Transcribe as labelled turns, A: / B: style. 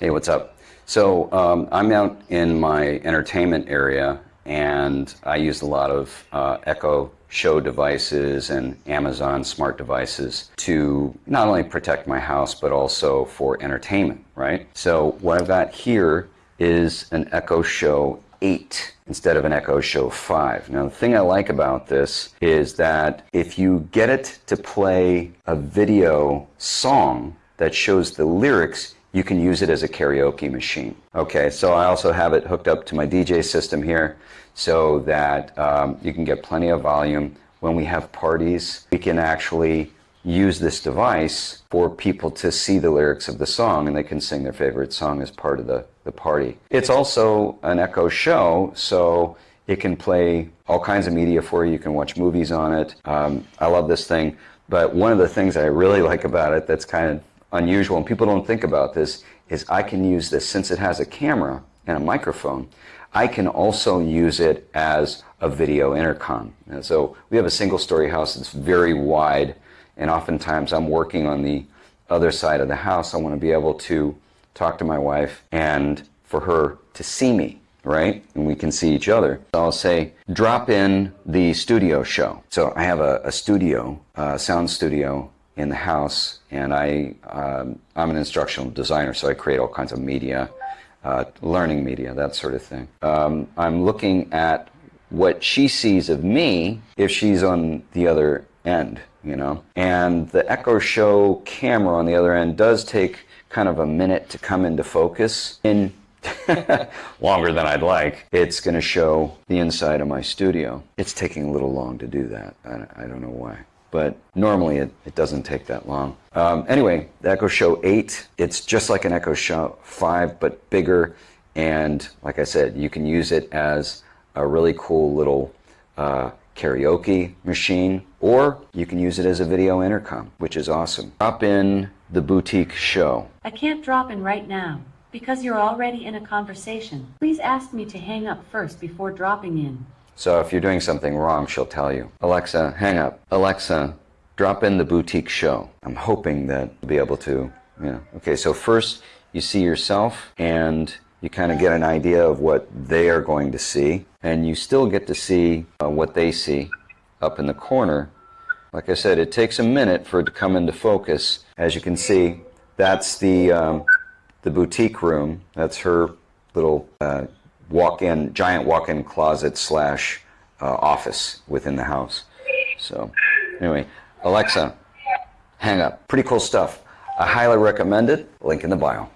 A: Hey, what's up? So um, I'm out in my entertainment area and I use a lot of uh, Echo Show devices and Amazon smart devices to not only protect my house but also for entertainment, right? So what I've got here is an Echo Show 8 instead of an Echo Show 5. Now the thing I like about this is that if you get it to play a video song that shows the lyrics, you can use it as a karaoke machine. Okay, so I also have it hooked up to my DJ system here so that um, you can get plenty of volume. When we have parties, we can actually use this device for people to see the lyrics of the song and they can sing their favorite song as part of the, the party. It's also an Echo show, so it can play all kinds of media for you. You can watch movies on it. Um, I love this thing. But one of the things I really like about it that's kind of unusual, and people don't think about this, is I can use this, since it has a camera and a microphone, I can also use it as a video intercom. And so we have a single story house that's very wide, and oftentimes I'm working on the other side of the house. I want to be able to talk to my wife and for her to see me, right? And we can see each other. So I'll say, drop in the studio show. So I have a, a studio, a sound studio in the house, and I, um, I'm an instructional designer, so I create all kinds of media, uh, learning media, that sort of thing. Um, I'm looking at what she sees of me if she's on the other end, you know? And the Echo Show camera on the other end does take kind of a minute to come into focus. In longer than I'd like, it's going to show the inside of my studio. It's taking a little long to do that. I, I don't know why but normally it, it doesn't take that long. Um, anyway, the Echo Show 8, it's just like an Echo Show 5, but bigger, and like I said, you can use it as a really cool little uh, karaoke machine, or you can use it as a video intercom, which is awesome. Drop in the boutique show.
B: I can't drop in right now because you're already in a conversation. Please ask me to hang up first before dropping in.
A: So if you're doing something wrong, she'll tell you. Alexa, hang up. Alexa, drop in the boutique show. I'm hoping that you'll be able to, you know. Okay, so first you see yourself and you kind of get an idea of what they are going to see. And you still get to see uh, what they see up in the corner. Like I said, it takes a minute for it to come into focus. As you can see, that's the, um, the boutique room. That's her little uh, walk-in, giant walk-in closet slash uh, office within the house. So anyway, Alexa, hang up. Pretty cool stuff. I highly recommend it. Link in the bio.